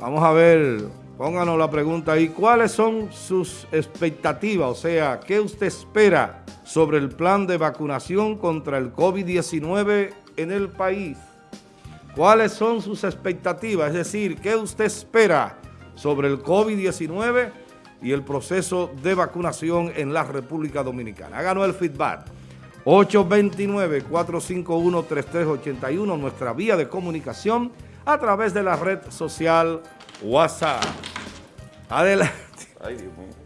Vamos a ver, pónganos la pregunta ahí. ¿Cuáles son sus expectativas? O sea, ¿qué usted espera sobre el plan de vacunación contra el COVID-19 en el país? ¿Cuáles son sus expectativas? Es decir, ¿qué usted espera sobre el COVID-19 y el proceso de vacunación en la República Dominicana? Háganos el feedback. 829-451-3381, nuestra vía de comunicación a través de la red social WhatsApp. Adelante. Ay, Dios mío.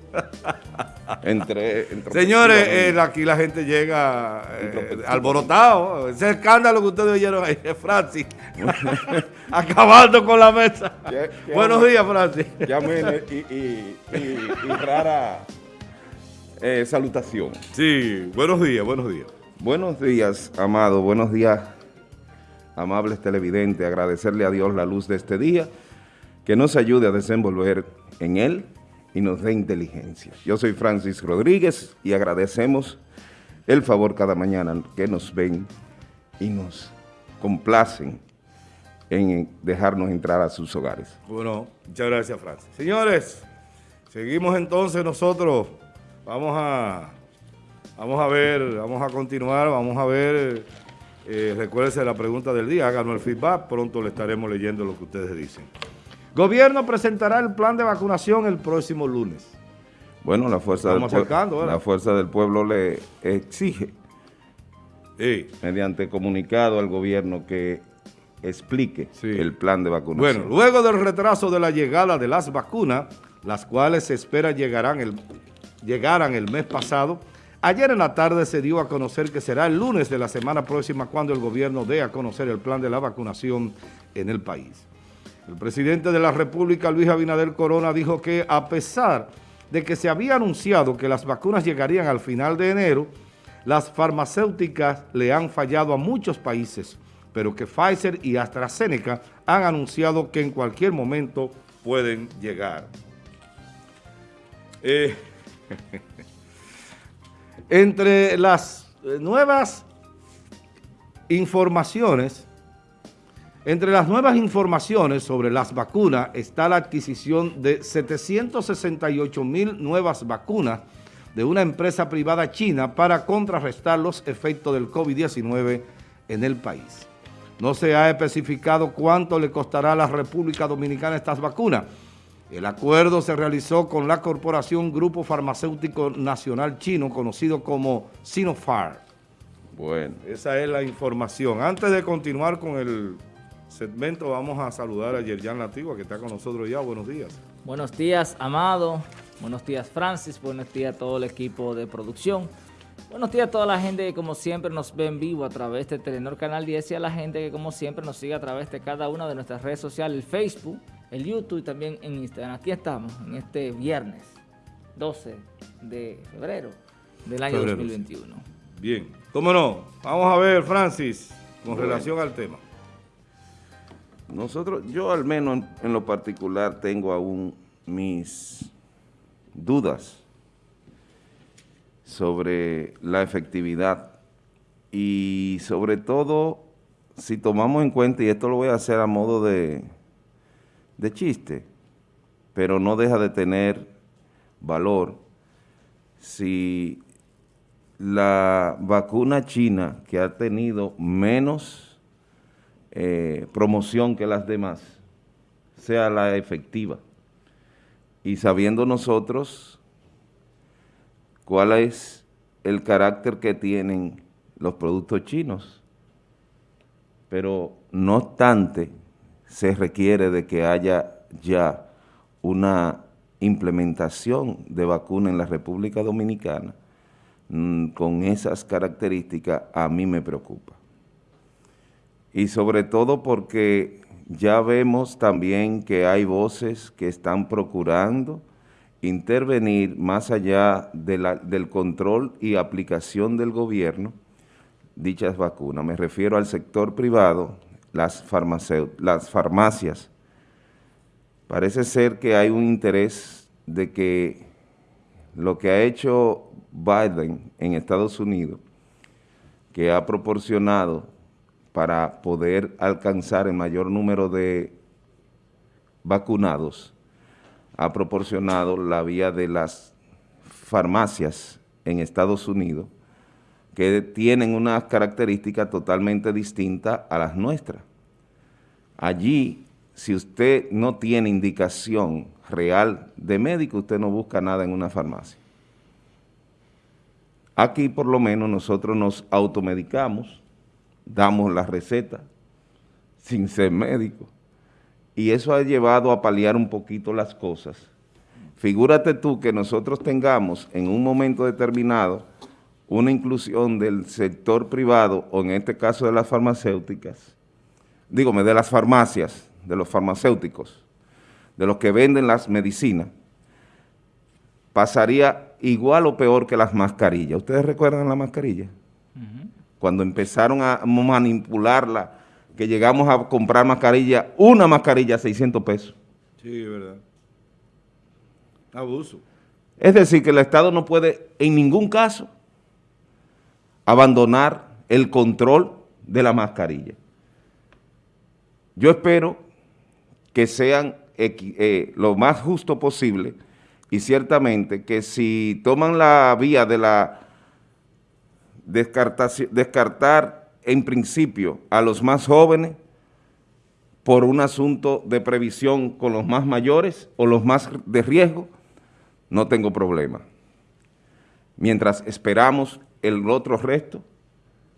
Señores, eh, aquí la gente llega eh, alborotado. Ese escándalo que ustedes oyeron ahí, Francis. Acabando con la mesa. Buenos días, Francis. Ya y, y, y, rara eh, salutación. Sí, buenos días, buenos días. Buenos días, amado. Buenos días, amables televidentes. Agradecerle a Dios la luz de este día, que nos ayude a desenvolver en él y nos dé inteligencia. Yo soy Francis Rodríguez y agradecemos el favor cada mañana que nos ven y nos complacen en dejarnos entrar a sus hogares. Bueno, muchas gracias, Francis. Señores, seguimos entonces nosotros. Vamos a, vamos a ver, vamos a continuar, vamos a ver, eh, recuérdense la pregunta del día, háganos el feedback, pronto le estaremos leyendo lo que ustedes dicen. Gobierno presentará el plan de vacunación el próximo lunes. Bueno, la fuerza, del, la fuerza del pueblo le exige, mediante comunicado al gobierno, que explique el plan de vacunación. Bueno, luego del retraso de la llegada de las vacunas, las cuales se espera llegarán el, llegaran el mes pasado, ayer en la tarde se dio a conocer que será el lunes de la semana próxima cuando el gobierno dé a conocer el plan de la vacunación en el país. El presidente de la República, Luis Abinader Corona, dijo que a pesar de que se había anunciado que las vacunas llegarían al final de enero, las farmacéuticas le han fallado a muchos países, pero que Pfizer y AstraZeneca han anunciado que en cualquier momento pueden llegar. Eh, entre las nuevas informaciones entre las nuevas informaciones sobre las vacunas está la adquisición de 768 mil nuevas vacunas de una empresa privada china para contrarrestar los efectos del COVID-19 en el país. No se ha especificado cuánto le costará a la República Dominicana estas vacunas. El acuerdo se realizó con la corporación Grupo Farmacéutico Nacional Chino, conocido como Sinopharm. Bueno. Esa es la información. Antes de continuar con el segmento vamos a saludar a Yerjan Latigua, que está con nosotros ya. Buenos días. Buenos días, Amado. Buenos días, Francis. Buenos días a todo el equipo de producción. Buenos días a toda la gente que como siempre nos ve en vivo a través de Telenor Canal 10 y a la gente que como siempre nos sigue a través de cada una de nuestras redes sociales, el Facebook, el YouTube y también en Instagram. Aquí estamos en este viernes 12 de febrero del año 2021. Bien, cómo no. Vamos a ver, Francis, con relación al tema. Nosotros, yo al menos en, lo particular tengo aún mis dudas sobre la efectividad y sobre todo si tomamos en cuenta, y esto lo voy a hacer a modo de, de chiste, pero no deja de tener valor, si la vacuna china que ha tenido menos eh, promoción que las demás sea la efectiva. Y sabiendo nosotros cuál es el carácter que tienen los productos chinos, pero no obstante se requiere de que haya ya una implementación de vacuna en la República Dominicana mm, con esas características a mí me preocupa y sobre todo porque ya vemos también que hay voces que están procurando intervenir más allá del control y aplicación del gobierno dichas vacunas. Me refiero al sector privado, las, las farmacias. Parece ser que hay un interés de que lo que ha hecho Biden en Estados Unidos, que ha proporcionado para poder alcanzar el mayor número de vacunados ha proporcionado la vía de las farmacias en Estados Unidos que tienen unas características totalmente distintas a las nuestras. Allí, si usted no tiene indicación real de médico, usted no busca nada en una farmacia. Aquí, por lo menos, nosotros nos automedicamos, damos la receta sin ser médico, y eso ha llevado a paliar un poquito las cosas. Figúrate tú que nosotros tengamos en un momento determinado una inclusión del sector privado, o en este caso de las farmacéuticas, dígame, de las farmacias, de los farmacéuticos, de los que venden las medicinas, pasaría igual o peor que las mascarillas. ¿Ustedes recuerdan la mascarilla? Cuando empezaron a manipularla, que llegamos a comprar mascarilla, una mascarilla a 600 pesos. Sí, es verdad. Abuso. Es decir, que el Estado no puede en ningún caso abandonar el control de la mascarilla. Yo espero que sean eh, lo más justo posible y ciertamente que si toman la vía de la descartar en principio a los más jóvenes por un asunto de previsión con los más mayores o los más de riesgo, no tengo problema. Mientras esperamos el otro resto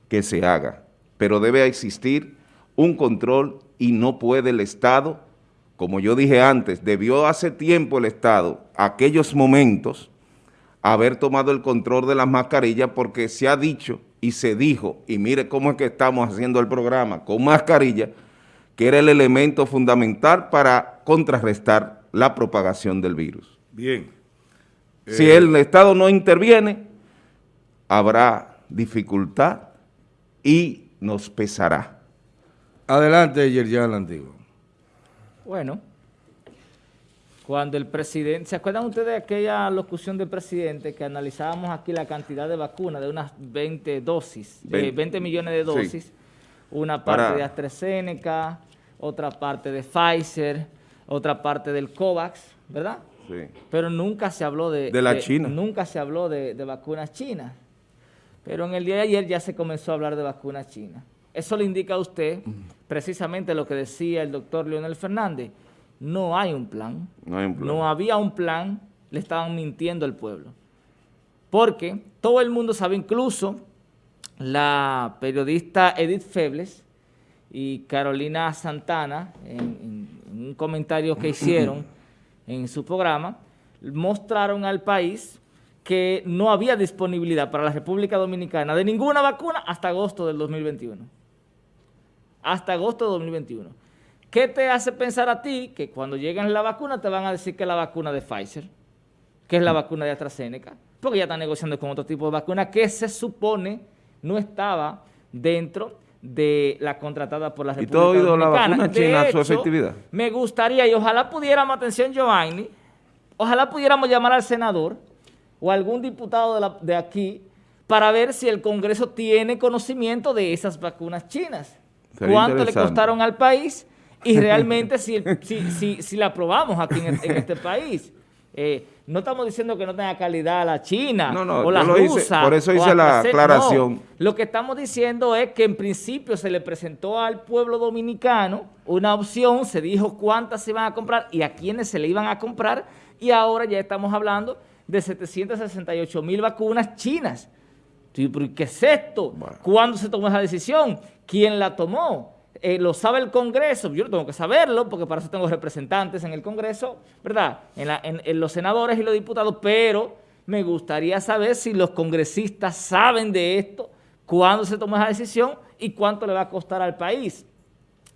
que se haga, pero debe existir un control y no puede el Estado, como yo dije antes, debió hace tiempo el Estado, aquellos momentos, haber tomado el control de las mascarillas porque se ha dicho y se dijo, y mire cómo es que estamos haciendo el programa con mascarilla, que era el elemento fundamental para contrarrestar la propagación del virus. Bien. Si eh, el Estado no interviene, habrá dificultad y nos pesará. Adelante, Yerjan Antiguo. Bueno, cuando el presidente, ¿se acuerdan ustedes de aquella locución del presidente que analizábamos aquí la cantidad de vacunas, de unas 20 dosis, 20, eh, millones de dosis, una parte de AstraZeneca, otra parte de Pfizer, otra parte del COVAX, ¿verdad? Pero nunca se habló de... De la China. Nunca se habló de, vacunas chinas. Pero en el día de ayer ya se comenzó a hablar de vacunas chinas. Eso le indica a usted precisamente lo que decía el doctor Leonel Fernández. No hay un plan. No, hay un plan. no había un plan. Le estaban mintiendo al pueblo. Porque todo el mundo sabe, incluso la periodista Edith Febles y Carolina Santana, en un comentario que hicieron, en su programa, mostraron al país que no había disponibilidad para la República Dominicana de ninguna vacuna hasta agosto del 2021. Hasta agosto del 2021. ¿Qué te hace pensar a ti que cuando lleguen la vacuna te van a decir que es la vacuna de Pfizer, que es la vacuna de AstraZeneca? Porque ya están negociando con otro tipo de vacuna que se supone no estaba dentro de la contratada por la República ¿Y todo la vacuna china su efectividad? Me gustaría, y ojalá pudiéramos, atención Giovanni, ojalá pudiéramos llamar al senador o algún diputado de, de aquí para ver si el Congreso tiene conocimiento de esas vacunas chinas. ¿Cuánto le costaron al país? Y realmente si, si, si, la aprobamos aquí en, este país. Eh, no estamos diciendo que no tenga calidad la China o la rusa. por eso hice la aclaración. lo que estamos diciendo es que en principio se le presentó al pueblo dominicano una opción, se dijo cuántas se iban a comprar y a quiénes se le iban a comprar y ahora ya estamos hablando de 768 mil vacunas chinas. ¿Qué es esto? ¿Cuándo se tomó esa decisión? ¿Quién la tomó? Eh, lo sabe el Congreso, yo tengo que saberlo porque para eso tengo representantes en el Congreso, ¿verdad? En, los senadores y los diputados, pero me gustaría saber si los congresistas saben de esto, cuándo se tomó esa decisión y cuánto le va a costar al país.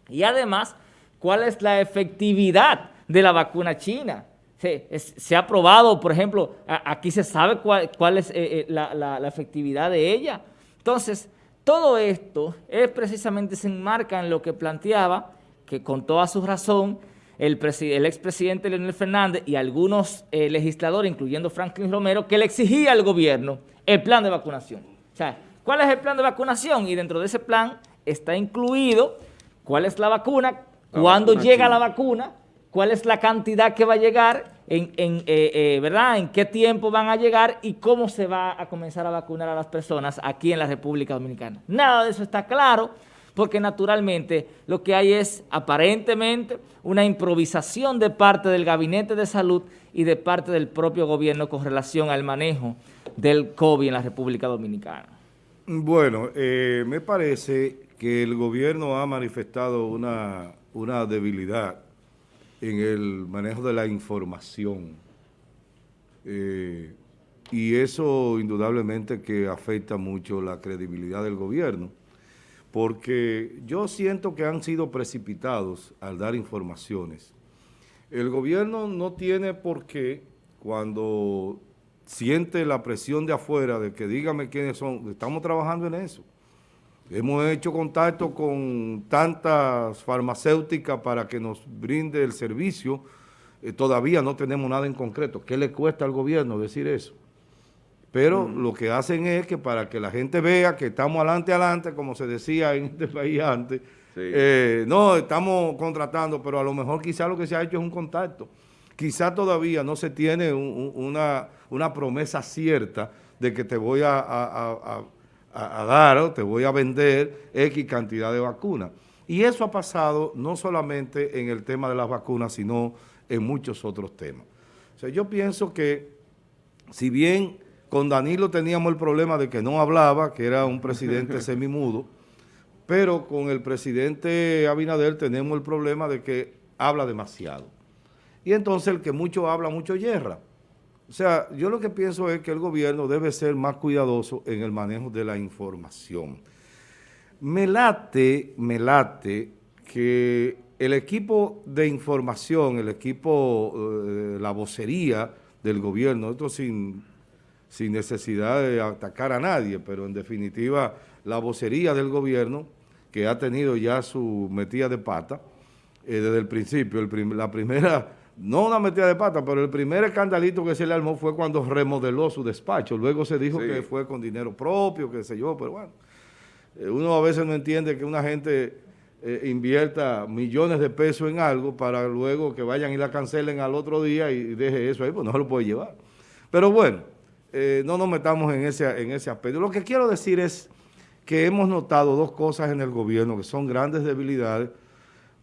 Y además, cuál es la efectividad de la vacuna china. Se, ha probado, por ejemplo, aquí se sabe cuál, es eh, eh, la efectividad de ella. Entonces, todo esto es precisamente se enmarca en lo que planteaba, que con toda su razón, el, el expresidente Leonel Fernández y algunos eh, legisladores, incluyendo Franklin Romero, que le exigía al gobierno el plan de vacunación. O sea, ¿cuál es el plan de vacunación? Y dentro de ese plan está incluido cuál es la vacuna, cuándo llega la vacuna cuál es la cantidad que va a llegar, en, en eh, ¿verdad? en qué tiempo van a llegar y cómo se va a comenzar a vacunar a las personas aquí en la República Dominicana. Nada de eso está claro porque naturalmente lo que hay es aparentemente una improvisación de parte del Gabinete de Salud y de parte del propio gobierno con relación al manejo del COVID en la República Dominicana. Bueno, eh, me parece que el gobierno ha manifestado una, una debilidad en el manejo de la información. Eh, y eso indudablemente que afecta mucho la credibilidad del gobierno porque yo siento que han sido precipitados al dar informaciones. El gobierno no tiene por qué, cuando siente la presión de afuera de que dígame quiénes son, estamos trabajando en eso. Hemos hecho contacto con tantas farmacéuticas para que nos brinde el servicio, eh, todavía no tenemos nada en concreto. ¿Qué le cuesta al gobierno decir eso? pero lo que hacen es que para que la gente vea que estamos adelante, adelante, como se decía en este país antes, eh, no, estamos contratando, pero a lo mejor quizá lo que se ha hecho es un contacto. Quizá todavía no se tiene una, promesa cierta de que te voy a, dar o te voy a vender X cantidad de vacunas. Y eso ha pasado no solamente en el tema de las vacunas, sino en muchos otros temas. O sea, yo pienso que si bien con Danilo teníamos el problema de que no hablaba, que era un presidente semimudo, pero con el presidente Abinader tenemos el problema de que habla demasiado. Y entonces el que mucho habla, mucho yerra. O sea, yo lo que pienso es que el gobierno debe ser más cuidadoso en el manejo de la información. Me late, me late que el equipo de información, el equipo, eh, la vocería del gobierno, esto sin sin necesidad de atacar a nadie, pero en definitiva la vocería del gobierno, que ha tenido ya su metida de pata, eh, desde el principio, la primera, no una metida de pata, pero el primer escandalito que se le armó fue cuando remodeló su despacho, luego se dijo que fue con dinero propio, qué sé yo, pero bueno, eh, uno a veces no entiende que una gente eh, invierta millones de pesos en algo para luego que vayan y la cancelen al otro día y deje eso ahí, pues no se lo puede llevar. Pero bueno, eh, no nos metamos en ese, en ese aspecto. Lo que quiero decir es que hemos notado dos cosas en el gobierno que son grandes debilidades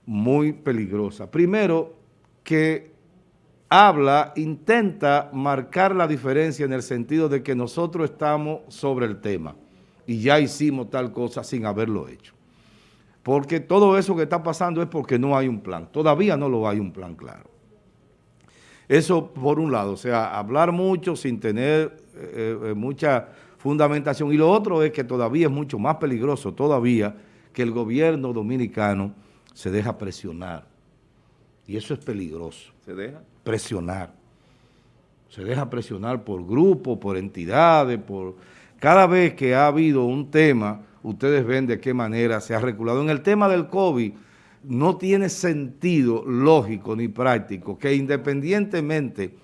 muy peligrosas. Primero, que habla, intenta marcar la diferencia en el sentido de que nosotros estamos sobre el tema y ya hicimos tal cosa sin haberlo hecho. Porque todo eso que está pasando es porque no hay un plan. Todavía no lo hay un plan claro. Eso por un lado, o sea, hablar mucho sin tener eh, eh, mucha fundamentación. Y lo otro es que todavía es mucho más peligroso, todavía, que el gobierno dominicano se deja presionar. Y eso es peligroso. ¿Se deja? Presionar. Se deja presionar por grupos, por entidades, por... Cada vez que ha habido un tema, ustedes ven de qué manera se ha reculado. En el tema del COVID, no tiene sentido lógico ni práctico que independientemente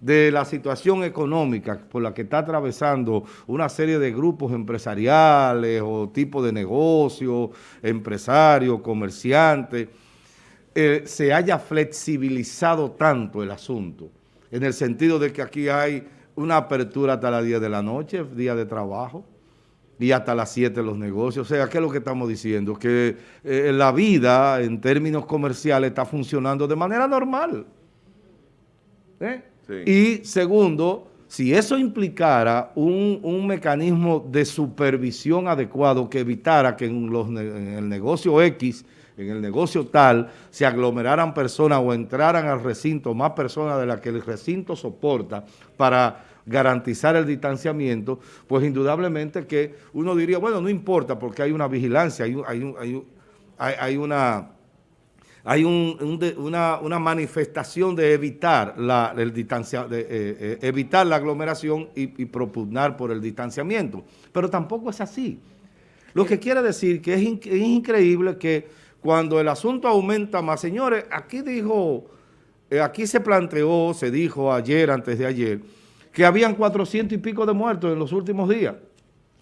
de la situación económica por la que está atravesando una serie de grupos empresariales o tipos de negocios, empresarios, comerciantes, eh, se haya flexibilizado tanto el asunto, en el sentido de que aquí hay una apertura hasta las 10 de la noche, día de trabajo, y hasta las 7 los negocios. O sea, ¿qué es lo que estamos diciendo? Que eh, la vida en términos comerciales está funcionando de manera normal. ¿Eh? Y segundo, si eso implicara un, mecanismo de supervisión adecuado que evitara que en, los, en el negocio X, en el negocio tal, se aglomeraran personas o entraran al recinto más personas de las que el recinto soporta para garantizar el distanciamiento, pues indudablemente que uno diría, bueno, no importa porque hay una vigilancia, hay, hay, hay, una hay una, manifestación de evitar la, el distancia, de, eh, eh, evitar la aglomeración y, propugnar por el distanciamiento. Pero tampoco es así. Lo que quiere decir que es, es, increíble que cuando el asunto aumenta más, señores, aquí dijo, eh, aquí se planteó, se dijo ayer, antes de ayer, que habían 400 y pico de muertos en los últimos días.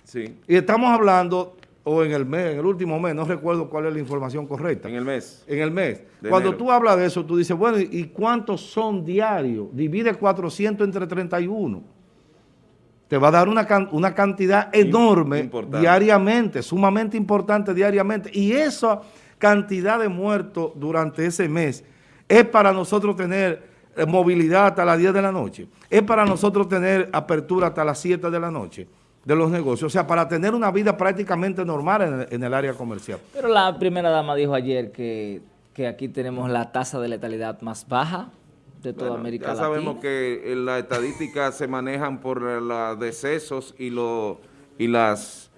Sí. Y estamos hablando, o en el mes, en el último mes, no recuerdo cuál es la información correcta. En el mes. En el mes. Cuando enero. tú hablas de eso, tú dices, bueno, ¿y cuántos son diarios? Divide 400 entre 31. Te va a dar una, can- una cantidad enorme importante. diariamente, sumamente importante diariamente. Y esa cantidad de muertos durante ese mes es para nosotros tener eh, movilidad hasta las 10 de la noche. Es para nosotros tener apertura hasta las 7 de la noche de los negocios. O sea, para tener una vida prácticamente normal en el- en el área comercial. Pero la primera dama dijo ayer que, que aquí tenemos la tasa de letalidad más baja de toda Bueno, América ya Latina. sabemos que en las estadísticas se manejan por los decesos y, lo, y las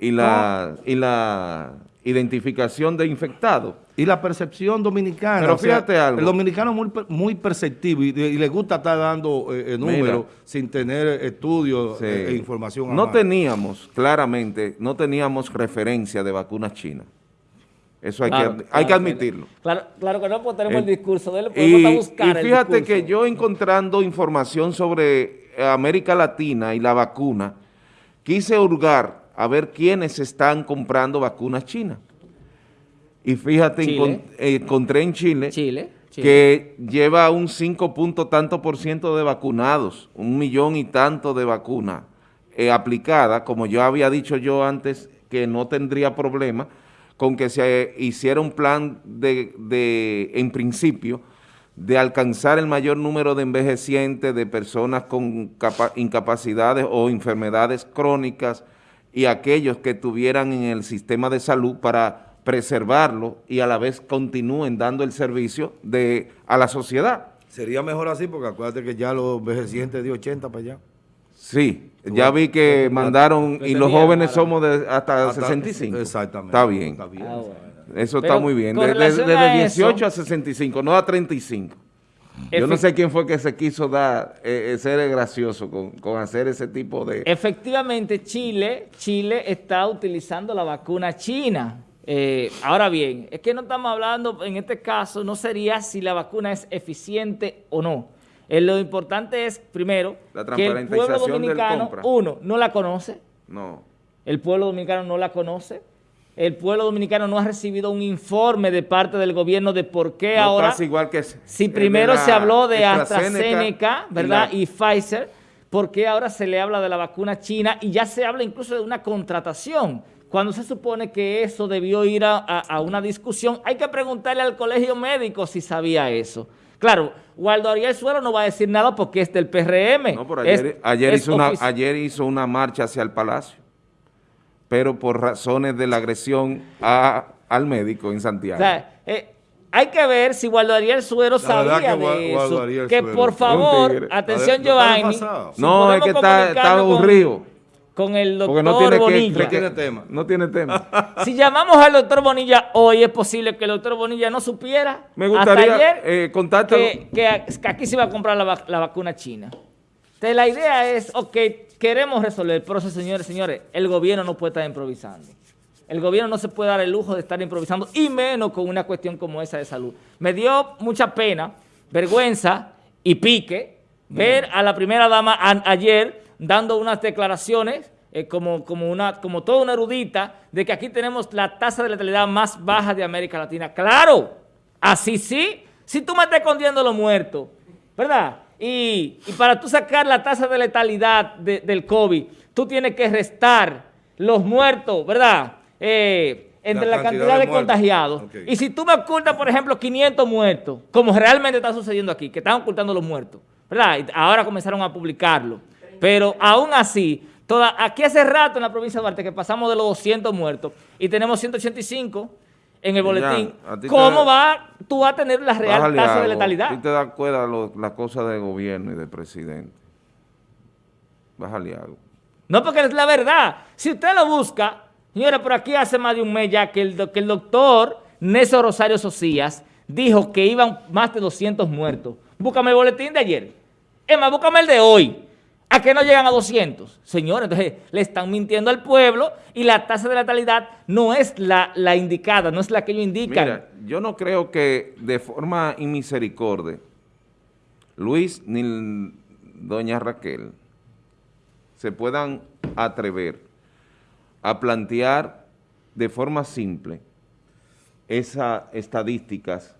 y la, y la identificación de infectados. Y la percepción dominicana. Pero o sea, fíjate algo. El dominicano es muy, muy perceptivo y, y le gusta estar dando eh, eh, números sin tener estudios Sí. eh, e información. No teníamos, claramente, no teníamos referencia de vacunas chinas. Eso hay, Claro, que, hay que admitirlo. Claro, claro que no, pues tenemos el, El- discurso de él, podemos Y, buscar y fíjate que yo encontrando información sobre eh, América Latina y la vacuna, quise hurgar a ver quiénes están comprando vacunas chinas. Y fíjate, Chile. eh, encontré en Chile, Chile, Chile. que lleva un 5 punto tanto por ciento de vacunados, un millón y tanto de vacunas eh, aplicadas, como yo había dicho yo antes, que no tendría problema con que se hiciera un plan de, de, en principio, de alcanzar el mayor número de envejecientes, de personas con capa- incapacidades o enfermedades crónicas y aquellos que tuvieran en el sistema de salud para preservarlo y a la vez continúen dando el servicio de, a la sociedad. Sería mejor así porque acuérdate que ya los envejecientes de 80 para allá. Sí, ya vi que mandaron y los jóvenes para- somos de hasta, Hasta- 65. Exactamente. Está bien. Está bien. Ah, bueno. Eso Pero está muy bien. Desde a 18 eso- a 65, no a 35. Yo no sé quién fue que se quiso dar, eh, eh, ser gracioso con, con hacer ese tipo de... Efectivamente, Chile, Chile está utilizando la vacuna china. Eh, ahora bien, es que no estamos hablando, en este caso, no sería si la vacuna es eficiente o no. Eh, lo importante es, primero, La que el pueblo dominicano, uno, no la conoce, No. el pueblo dominicano no la conoce, el pueblo dominicano no ha recibido un informe de parte del gobierno de por qué No ahora... pasa igual que... Si de primero se habló de AstraZeneca AstraZeneca, y ¿verdad? la- Y, Pfizer, ¿por qué ahora se le habla de la vacuna china y ya se habla incluso de una contratación? Cuando se supone que eso debió ir a, a- a una discusión, hay que preguntarle al colegio médico si sabía eso. Claro, Waldo Ariel Suero no va a decir nada porque es del PRM. No, pero Es- ayer, ayer es hizo una, ofici- ayer hizo una marcha hacia el Palacio, pero por razones de la agresión a- al médico en O Santiago. sea, eh, hay que ver si Waldo Ariel Suero sabía que de eso. Que Suero por favor, atención A ver, ¿no está Giovanni. si no, es que está, está comunicarnos con- aburrido. con el doctor Porque no tiene, que, Bonilla. No tiene tema. No tiene tema. Si llamamos al doctor Bonilla hoy, es posible que el doctor Bonilla no supiera Me gustaría, hasta ayer eh, contártelo. que, aquí se iba a comprar la, la vacuna china. Entonces, la idea es, ok, queremos resolver, pero señores, señores, el gobierno no puede estar improvisando. El gobierno no se puede dar el lujo de estar improvisando, y menos con una cuestión como esa de salud. Me dio mucha pena, vergüenza y pique ver a la primera dama a- ayer dando unas declaraciones eh, como, como, una, como toda una erudita de que aquí tenemos la tasa de letalidad más baja de América Latina. ¡Claro! Así sí. Si tú me estás escondiendo los muertos, ¿verdad? Y, y para tú sacar la tasa de letalidad de- del COVID, tú tienes que restar los muertos, ¿verdad? Eh, entre La la, cantidad cantidad de contagiados. Y si tú me ocultas, por ejemplo, 500 muertos, como realmente está sucediendo aquí, que están ocultando los muertos, ¿verdad? Y ahora comenzaron a publicarlo. Pero aún así, toda, aquí hace rato en la provincia de Duarte que pasamos de los 200 muertos y tenemos 185 en el boletín. te- ¿Cómo va tú vas a tener la real tasa de letalidad? Tú te das cuenta de las cosas de gobierno y de presidente. Bájale algo. No, porque es la verdad. Si usted lo busca, señora, por aquí hace más de un mes ya que el, do- que el doctor Néstor Rosario Socias dijo que iban más de 200 muertos. Búscame el boletín de ayer. Es más, búscame el de hoy. A que no llegan a 200. Señores, entonces le están mintiendo al pueblo y la tasa de letalidad no es la, indicada, no es la que ellos indican. Mira, yo no creo que de forma inmisericordia Luis ni doña Raquel se puedan atrever a plantear de forma simple esas estadísticas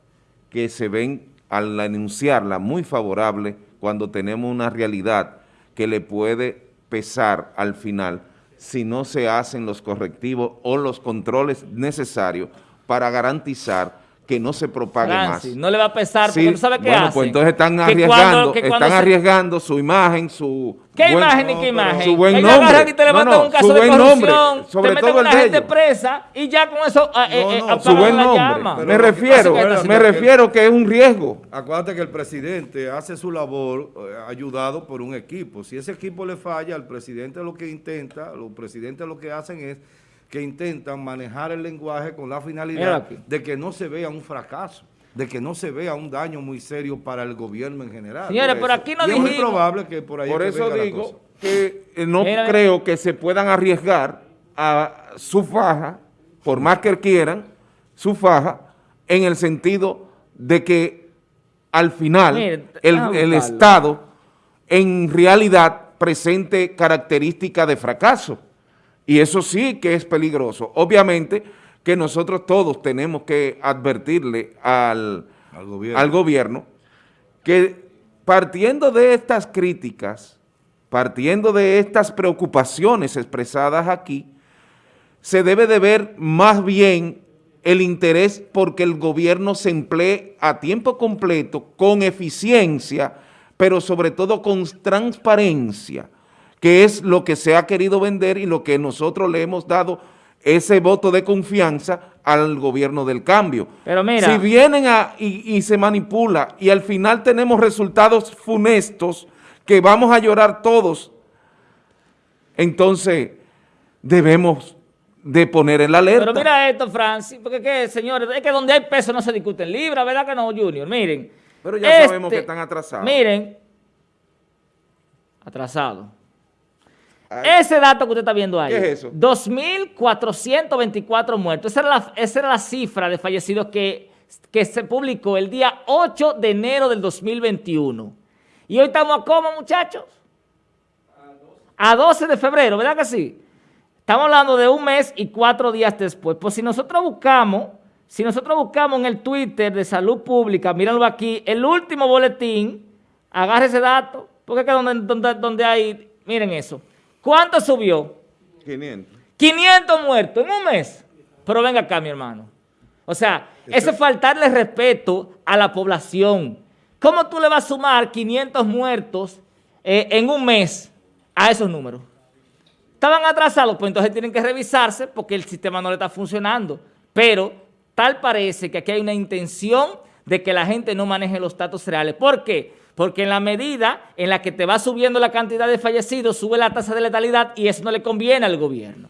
que se ven al enunciarla muy favorable cuando tenemos una realidad que le puede pesar al final si no se hacen los correctivos o los controles necesarios para garantizar que no se propague Francis, más. no le va a pesar porque no sabe qué bueno, hace. pues entonces están Que arriesgando, cuando- que cuando están se- arriesgando su imagen, su... ¿Qué buen- imagen y qué imagen? su buen Ellos nombre. agarran y te levantan no, un caso su de corrupción, nombre, sobre te meten todo el una de gente presa y ya con eso eh, eh, No, eh, su buen la nombre. llama. Pero me refiero, me refiero que es un riesgo. Acuérdate que el presidente hace su labor eh, ayudado por un equipo. Si ese equipo le falla, el presidente lo que intenta, los presidentes lo que hacen es que intentan manejar el lenguaje con la finalidad de que no se vea un fracaso, de que no se vea un daño muy serio para el gobierno en general. Señores, Por aquí no Y es muy probable que por ahí Por es que eso venga la digo cosa. que eh, no Mira, creo que se puedan arriesgar a su faja, por más que quieran, su faja, en el sentido de que al final el. Estado en realidad presente características de fracaso. Y eso sí que es peligroso. Obviamente que nosotros todos tenemos que advertirle al, Al gobierno. al gobierno que partiendo de estas críticas, partiendo de estas preocupaciones expresadas aquí, se debe de ver más bien el interés porque el gobierno se emplee a tiempo completo, con eficiencia, pero sobre todo con transparencia, que es lo que se ha querido vender y lo que nosotros le hemos dado ese voto de confianza al gobierno del cambio. Pero mira. Si vienen a, y, y se manipula y al final tenemos resultados funestos que vamos a llorar todos, entonces debemos de poner en la alerta. Pero mira esto, Francis, porque que, señores, es que donde hay peso no se discuten libras, ¿verdad que no, Junior? Miren. Pero ya sabemos que están atrasados. Miren, atrasados. Ay. Ese dato que usted está viendo ahí. ¿Qué es eso? 2.424 muertos. Esa era, la, esa era la cifra de fallecidos que, que se publicó el día 8 de enero del 2021. Y hoy estamos a cómo, muchachos? A 12 de febrero, ¿verdad que sí? Estamos hablando de un mes y cuatro días después. Pues si nosotros buscamos, si nosotros buscamos en el Twitter de Salud Pública, mírenlo aquí, el último boletín, agarre ese dato, porque es que donde, donde, donde hay, miren eso. ¿Cuánto subió? 500. 500 muertos en un mes. Pero venga acá, mi hermano. O sea, eso es faltarle respeto a la población. ¿Cómo tú le vas a sumar 500 muertos eh, en un mes a esos números? Estaban atrasados, pues entonces tienen que revisarse porque el sistema no le está funcionando. Pero tal parece que aquí hay una intención de que la gente no maneje los datos reales. ¿Por qué? Porque en la medida en la que te va subiendo la cantidad de fallecidos, sube la tasa de letalidad y eso no le conviene al gobierno.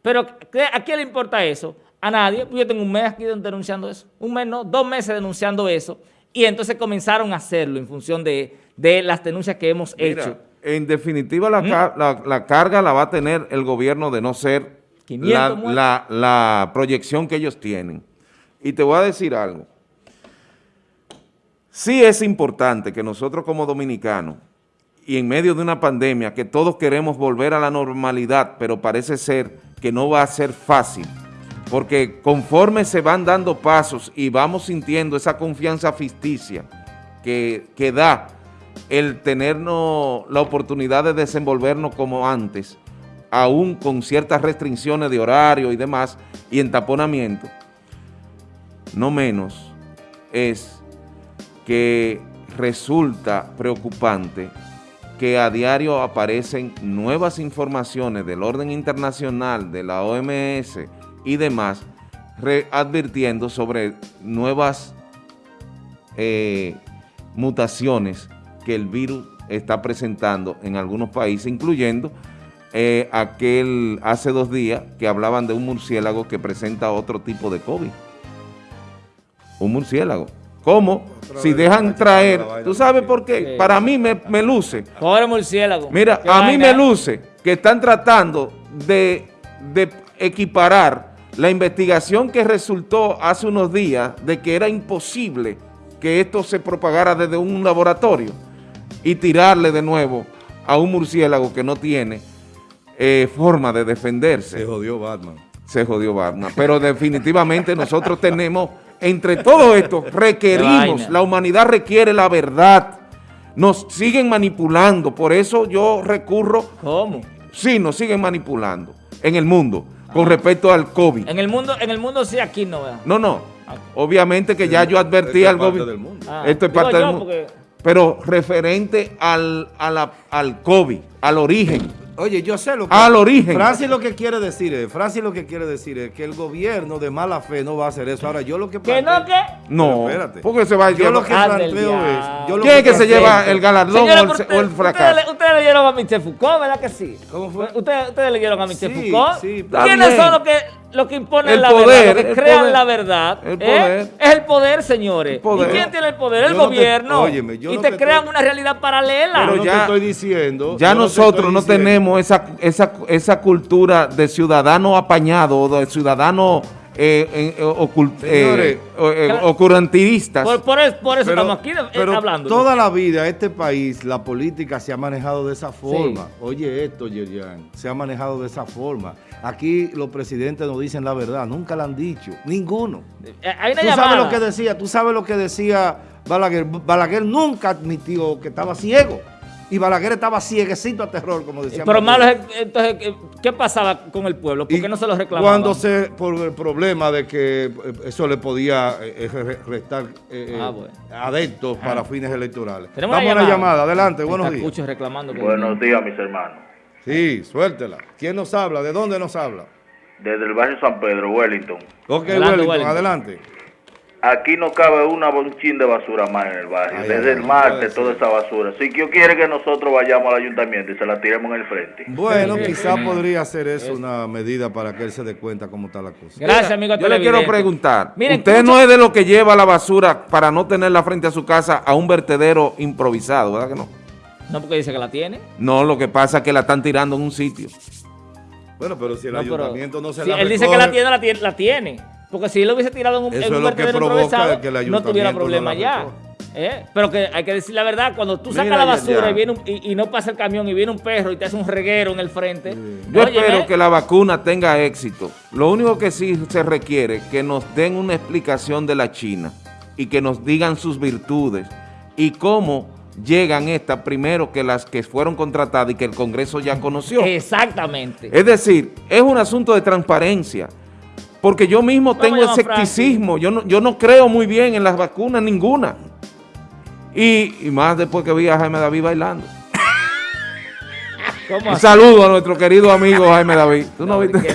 Pero ¿qué- ¿a quién le importa eso? A nadie. Yo tengo un mes aquí denunciando eso. Un mes, no, dos meses denunciando eso. Y entonces comenzaron a hacerlo en función de, de las denuncias que hemos Mira, hecho. en definitiva la, ca- la- la carga la va a tener el gobierno de no ser 500 la, muertos. la- la proyección que ellos tienen. Y te voy a decir algo. Sí es importante que nosotros como dominicanos y en medio de una pandemia que todos queremos volver a la normalidad, pero parece ser que no va a ser fácil, porque conforme se van dando pasos y vamos sintiendo esa confianza ficticia que, que da el tenernos la oportunidad de desenvolvernos como antes, aún con ciertas restricciones de horario y demás, y entaponamiento, no menos es que resulta preocupante que a diario aparecen nuevas informaciones del orden internacional, de la OMS y demás, advirtiendo sobre nuevas eh, mutaciones que el virus está presentando en algunos países, incluyendo eh, aquel hace dos días que hablaban de un murciélago que presenta otro tipo de COVID. Un murciélago. ¿Cómo? Otra Si dejan traer, ¿tú sabes por qué? Sí. Para mí me, me luce. Pobre murciélago. Mira, a mí me luce que están tratando de, de equiparar la investigación que resultó hace unos días de que era imposible que esto se propagara desde un laboratorio y tirarle de nuevo a un murciélago que no tiene eh, forma de defenderse. Se jodió Batman. se jodió Batman. Pero definitivamente nosotros tenemos, entre todo esto, requerimos, la humanidad requiere la verdad. Nos siguen manipulando, por eso yo recurro, ¿Cómo? sí, nos siguen manipulando en el mundo con respecto al COVID. En el mundo, en el mundo sí, aquí no, ¿verdad? No, no, Ah. obviamente que ya yo advertí al es parte gobierno. del mundo. Ah, Esto es digo parte yo, del mundo. porque- Pero referente al, a la- al COVID, al origen. Oye, yo sé lo que... Al origen. Francis lo que quiere decir es, Francis lo que quiere decir es que el gobierno de mala fe no va a hacer eso. Ahora, yo lo que ¿Que no, planteo- qué? No, espérate. porque se va a Yo lo que planteo es... yo lo ¿Quién es que se planteo- lleva el galardón Señora, o el, o fracaso? Ustedes, ustedes leyeron a Michel Foucault, ¿verdad que sí? ¿Cómo fue? Ustedes, ustedes leyeron a Michel Sí, Foucault. sí, ¿Quiénes son los que, los que imponen El la poder, verdad? Los que crean poder. la verdad. El ¿eh? Es el poder, señores. El poder. ¿Y quién tiene el poder? El Yo lo gobierno. óyeme, yo y lo te crean estoy- una realidad paralela. Pero no ya- te estoy diciendo... Ya yo no te nosotros no diciendo- tenemos esa, esa, esa cultura de ciudadano apañado o de ciudadano eh, eh, ocult- eh, Señores, eh, por, por eso, por eso Pero- estamos aquí eh, pero hablando. toda la vida este país, la política se ha manejado de esa forma. Oye esto, Yerian, se ha manejado de esa forma. Aquí los presidentes no dicen la verdad, nunca la han dicho, ninguno. Hay una Tú llamada. sabes lo que decía, tú sabes lo que decía Balaguer. Balaguer nunca admitió que estaba ciego. Y Balaguer estaba cieguecito a terror, como decía. Pero malo es, entonces, ¿qué- ¿qué pasaba con el pueblo? ¿Por Y qué no se lo reclamaban? Cuando se, por el problema de que eh, eso le podía eh, eh, restar eh, Ah, bueno. adeptos para fines electorales. Tenemos Vamos una llamada. llamada, adelante, buenos días. Reclamando. Buenos días, mis hermanos. Sí, suéltela. ¿Quién nos habla? ¿De dónde nos habla? Desde el barrio San Pedro, Wellington. Ok, Adelante, Wellington, Wellington. adelante. Aquí no cabe una un chin de basura más en el barrio. Ay, Desde ay, el martes, toda esa basura. Si Dios quiere que nosotros vayamos al ayuntamiento y se la tiremos en el frente. Bueno, quizá podría ser eso una medida para que él se dé cuenta cómo está la cosa. Gracias, amigo Yo le quiero preguntar, Miren, usted no es de lo que lleva la basura para no tenerla frente a su casa a un vertedero improvisado, ¿verdad que no? No, porque dice que la tiene. No, lo que pasa es que la están tirando en un sitio. Bueno, pero si el No, pero- ayuntamiento no se si la él dice que la recoge, tiene, la tiene, la tiene. Porque si él lo hubiese tirado en un, Eso en un es lo que provoca el no tuviera problema ya. ¿Eh? Pero que hay que decir la verdad, cuando tú sacas Mira, la basura ya. Y, viene un- y, y no pasa el camión y viene un perro y te hace un reguero en el frente. Yo Óyeme, espero que la vacuna tenga éxito. Lo único que sí se requiere que nos den una explicación de la China y que nos digan sus virtudes y cómo llegan estas primero que las que fueron contratadas y que el Congreso ya conoció. Exactamente. Es decir, es un asunto de transparencia. Porque yo mismo Vamos tengo escepticismo. Yo no, yo no creo muy bien en las vacunas, ninguna. Y, y más después que vi a Jaime David bailando. ¿Cómo Un saludo a nuestro querido amigo Jaime David. ¿Tú no ¿Qué viste?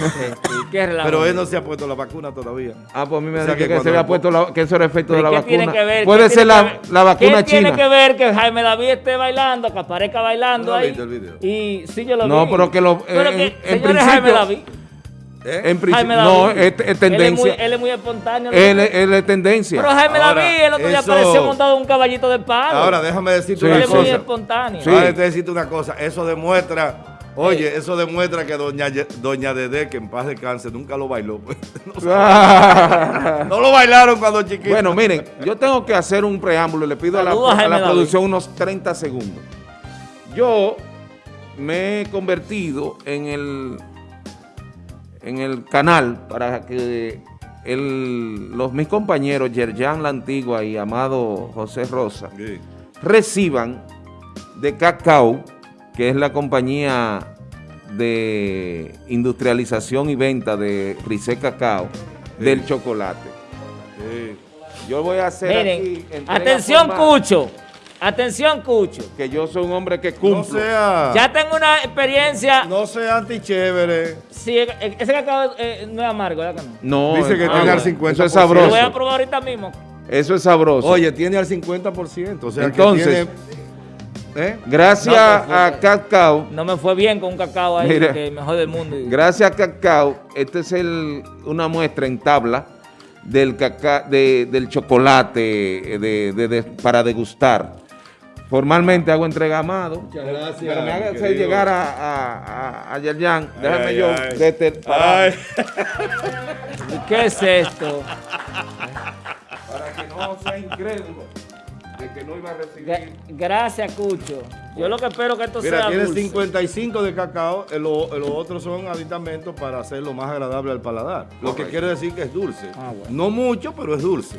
¿Qué relajo? Pero él no se ha puesto la vacuna todavía. Ah, pues a mí me O sea que que, se había puesto la- que eso era efecto de ¿Pero la qué tiene vacuna. que ver? Puede ¿Qué ser tiene la, que ver? la vacuna ¿Qué tiene china. que ver que Jaime David esté bailando, que aparezca bailando ¿No ahí? viste el video? Y sí, yo lo No, vi. pero que lo- Pero en- que, en señores, Jaime principio- David. ¿Eh? En principio, Jaime no, es, es Él es, muy, tendencia. él es muy espontáneo. Él, es- él es tendencia. Pero Jaime Ahora, David el otro día eso- apareció montado en un caballito de palo. Ahora, déjame decirte Sí, él una es muy cosa. espontáneo. Sí. Ahora te decirte una cosa. Eso demuestra, oye, eso demuestra que doña, doña Dede, que en paz descanse, nunca lo bailó. pues. No, no lo bailaron cuando chiquito. Bueno, miren, yo tengo que hacer un preámbulo. Le pido a la, a la producción unos 30 segundos. Yo me he convertido en el, en el canal para que el- los, mis compañeros Yerjan La Antigua y Amado José Rosa Sí. reciban de Cacao, que es la compañía de industrialización y venta de Frisé Cacao, del chocolate. Sí. Yo voy a hacer Miren, atención Cucho, atención Cucho. Que yo soy un hombre que No cumplo. sea, Ya tengo una experiencia. no sea antichévere. Sí, eh, ese cacao eh, no es amargo, ¿verdad que no? No, Dice que tiene al Eso 50%. es Lo voy a sabroso. probar ahorita mismo. Eso es sabroso. Oye, tiene al 50%. O sea, Entonces, que tiene, ¿eh? gracias No, pues, a Cacao, No me fue bien con un cacao ahí, Mira. que mejor del mundo. Y- gracias a Cacao, esta es el, una muestra en tabla del, caca- de- del chocolate eh, de- de- de- para degustar. Formalmente hago entrega a Amado. Muchas gracias, Pero me haga llegar a, a, a, a Yerjan. Déjame Ay, yo ay. desde- Ay. ¿Qué es esto? para que no sea incrédulo. de que no iba a recibir. Gra- Gracias, Cucho. Yo lo que espero que esto Mira, sea tiene dulce. 55 de cacao, eh, lo- eh, los otros son aditamentos para hacerlo más agradable al paladar. Lo que quiere decir que es dulce. Ah, bueno. No mucho, pero es dulce.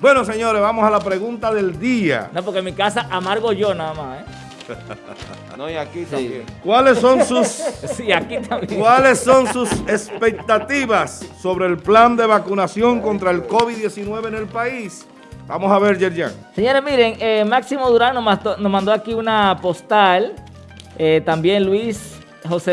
Bueno, señores, vamos a la pregunta del día. No, porque en mi casa amargo yo nada más, ¿eh? No, y aquí también. ¿Cuáles son sus, Sí, aquí también. ¿cuáles son sus expectativas sobre el plan de vacunación contra el COVID-19 en el país? Vamos a ver, Yerjan. Señores, miren, eh, Máximo Durán nos mandó, nos mandó aquí una postal. Eh, también Luis José